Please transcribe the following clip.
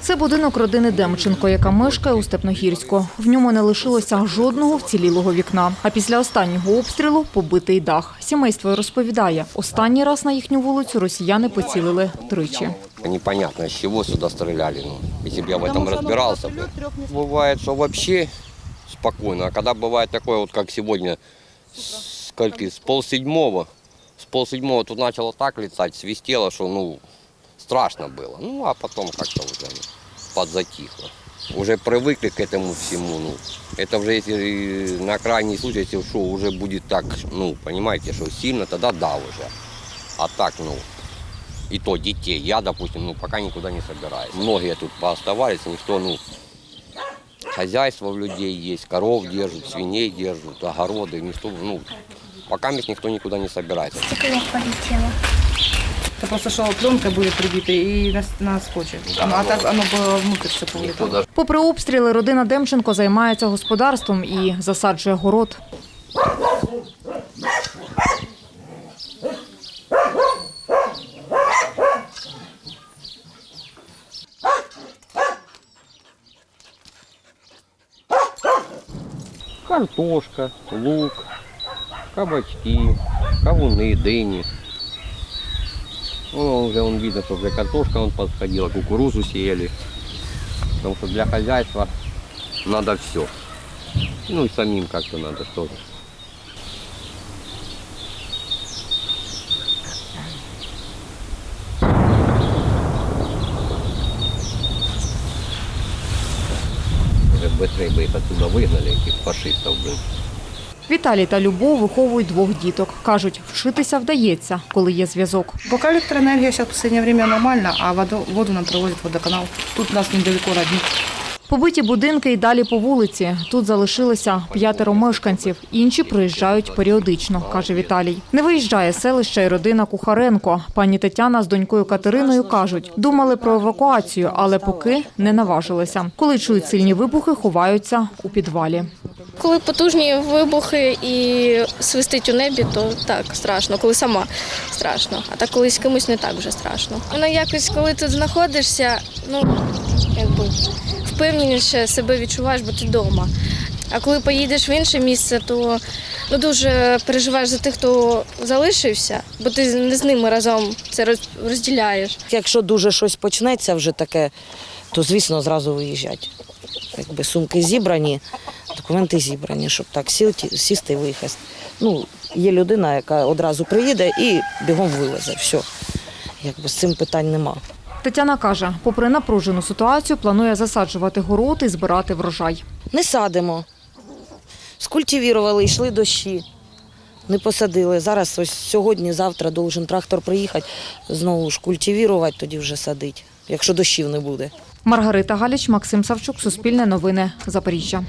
Це будинок родини Демченко, яка мешкає у Степногірську. В ньому не лишилося жодного вцілілого вікна. А після останнього обстрілу побитий дах. Сімейство розповідає, останній раз на їхню вулицю росіяни поцілили тричі. Непонятно, с чего сюда стреляли. Ну, если бы я в этом разбирался бы. Бывает, что вообще спокойно. А когда бывает такое, вот как сегодня, с, скольки, с полседьмого, с полседьмого тут начало так летать, свистело, что ну, страшно было. Ну, а потом как-то уже подзатихло. Уже привыкли к этому всему. Ну, это уже если на крайний случай, если что, уже будет так, ну, понимаете, что сильно, тогда да уже. А так, ну, и то детей. Я, допустим, ну, пока никуда не собираюсь. Многие тут пооставались, никто, ну, хозяйство у людей есть, коров держат, свиней держат, огороды, никто, ну, пока никто никуда не собирается. Стекло полетело. Это просто шла пленка будет прибита и на, на скотче. Оно, а так оно было внутрь все Никто повылетало. даже Попри обстріли, родина Демченко займається господарством і засаджує город. картошка, лук, кабачки, кавуны, дыни. Ну, уже он видно, что для картошка он подходила, кукурузу сеяли. Потому что для хозяйства надо все. Ну и самим как-то надо тоже. Уже быстрее бы их отсюда выгнали, этих фашистов, блин. Віталій та Любов виховують двох діток. Кажуть, вчитися вдається, коли є зв'язок. Пока электроэнергия сейчас в последнее время нормально, а воду, воду нам проводит водоканал. Тут у нас недалеко родник. Побиті будинки й далі по вулиці. Тут залишилося п'ятеро мешканців. Інші приїжджають періодично, каже Віталій. Не виїжджає з селища й родина Кухаренко. Пані Тетяна з донькою Катериною кажуть, думали про евакуацію, але поки не наважилися. Коли чують сильні вибухи, ховаються у підвалі. Коли потужні вибухи і свистить у небі, то так страшно. Коли сама страшно. А так коли з кимось не так вже страшно. Воно якось, коли тут знаходишся, ну якби впевненіше себе відчуваєш, бо ти вдома. А коли поїдеш в інше місце, то ну, дуже переживаєш за тих, хто залишився, бо ти не з ними разом це розділяєш. Якщо дуже щось почнеться вже таке, то звісно зразу виїжджати. Якби сумки зібрані, документи зібрані, щоб так сіти, сісти і виїхати. Ну, є людина, яка одразу приїде і бігом вивезе. Все. Якби з цим питань нема. Тетяна каже, попри напружену ситуацію, планує засаджувати город і збирати врожай. Не садимо. Скультивірували, йшли дощі. Не посадили. Зараз ось сьогодні, завтра должен трактор приїхати, знову ж культивірувати, тоді вже садить, якщо дощів не буде. Маргарита Галіч, Максим Савчук, Суспільне новини, Запоріжжя.